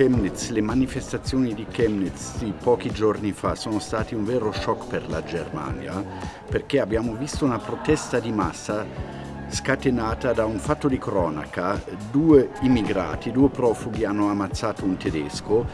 Chemnitz, le manifestazioni di Chemnitz di pochi giorni fa sono stati un vero shock per la Germania perché abbiamo visto una protesta di massa scatenata da un fatto di cronaca. Due immigrati, due profughi hanno ammazzato un tedesco.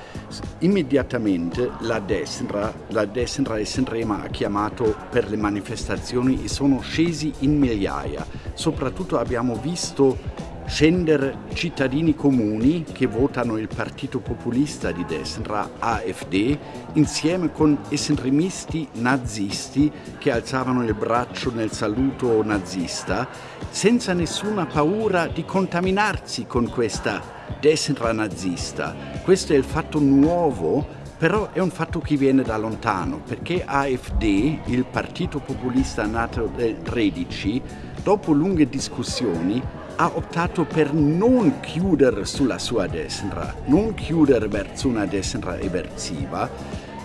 Immediatamente la destra, la destra estrema ha chiamato per le manifestazioni e sono scesi in migliaia. Soprattutto abbiamo visto scendere cittadini comuni che votano il partito populista di destra, AfD, insieme con estremisti nazisti che alzavano il braccio nel saluto nazista, senza nessuna paura di contaminarsi con questa destra nazista. Questo è il fatto nuovo però è un fatto che viene da lontano, perché AfD, il partito populista nato nel 13, dopo lunghe discussioni, ha optato per non chiudere sulla sua destra, non chiudere verso una destra eversiva,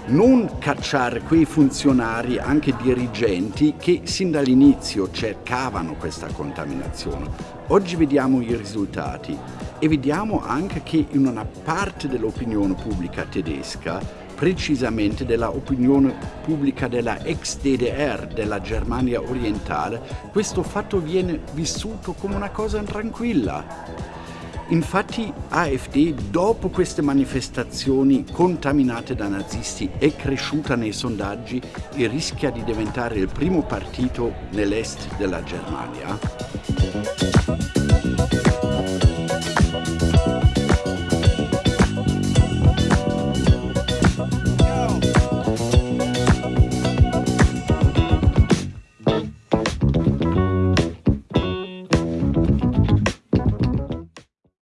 non cacciare quei funzionari, anche dirigenti, che sin dall'inizio cercavano questa contaminazione. Oggi vediamo i risultati e vediamo anche che in una parte dell'opinione pubblica tedesca precisamente dell'opinione pubblica della ex DDR, della Germania orientale, questo fatto viene vissuto come una cosa tranquilla. Infatti AfD, dopo queste manifestazioni contaminate da nazisti, è cresciuta nei sondaggi e rischia di diventare il primo partito nell'est della Germania.